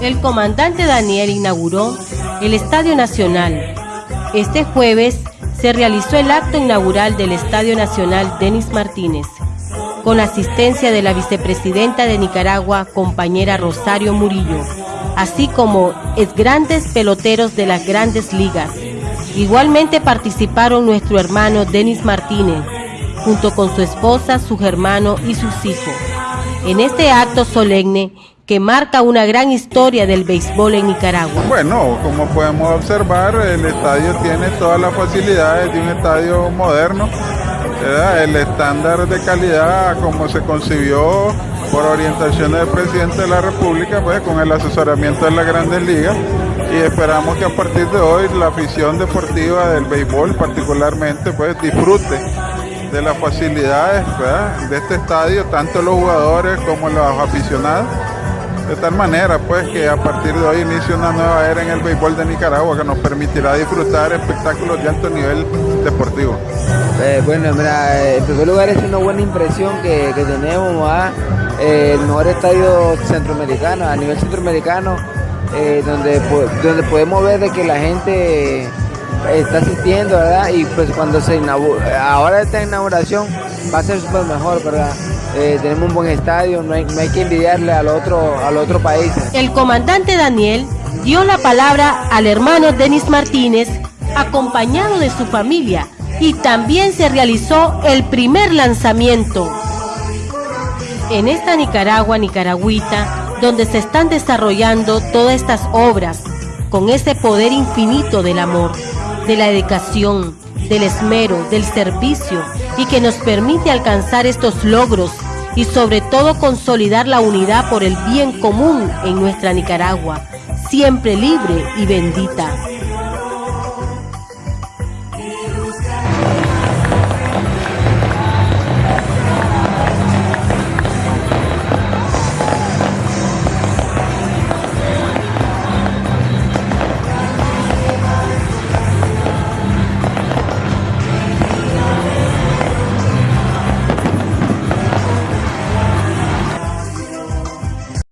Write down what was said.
el comandante Daniel inauguró el Estadio Nacional. Este jueves se realizó el acto inaugural del Estadio Nacional Denis Martínez, con asistencia de la vicepresidenta de Nicaragua, compañera Rosario Murillo, así como es grandes peloteros de las grandes ligas. Igualmente participaron nuestro hermano Denis Martínez, junto con su esposa, su hermano y sus hijos. En este acto solemne que marca una gran historia del béisbol en Nicaragua. Bueno, como podemos observar, el estadio tiene todas las facilidades de un estadio moderno. El estándar de calidad como se concibió por orientación del presidente de la República, pues con el asesoramiento de las grandes ligas y esperamos que a partir de hoy la afición deportiva del béisbol particularmente pues disfrute de las facilidades de este estadio, tanto los jugadores como los aficionados. De tal manera pues que a partir de hoy inicia una nueva era en el béisbol de Nicaragua que nos permitirá disfrutar espectáculos de alto nivel deportivo. Eh, bueno, mira, en primer lugar es una buena impresión que, tenemos, a eh, el mejor estadio centroamericano, a nivel centroamericano, eh, donde, donde podemos ver de que la gente está asistiendo, ¿verdad? Y pues cuando se inaugura, ahora esta inauguración va a ser súper mejor, ¿verdad? Eh, tenemos un buen estadio, no hay, que envidiarle al otro, al otro país. El comandante Daniel dio la palabra al hermano Denis Martínez, acompañado de su familia, y también se realizó el primer lanzamiento. En esta Nicaragua, Nicaragüita, donde se están desarrollando todas estas obras, con ese poder infinito del amor, de la dedicación, del esmero, del servicio y que nos permite alcanzar estos logros y sobre todo consolidar la unidad por el bien común en nuestra Nicaragua, siempre libre y bendita.